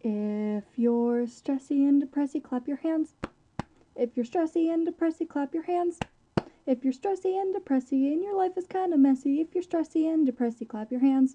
If you're stressy and depressy, clap your hands. If you're stressy and depressy, clap your hands. If you're stressy and depressy and your life is kind of messy, if you're stressy and depressy, clap your hands.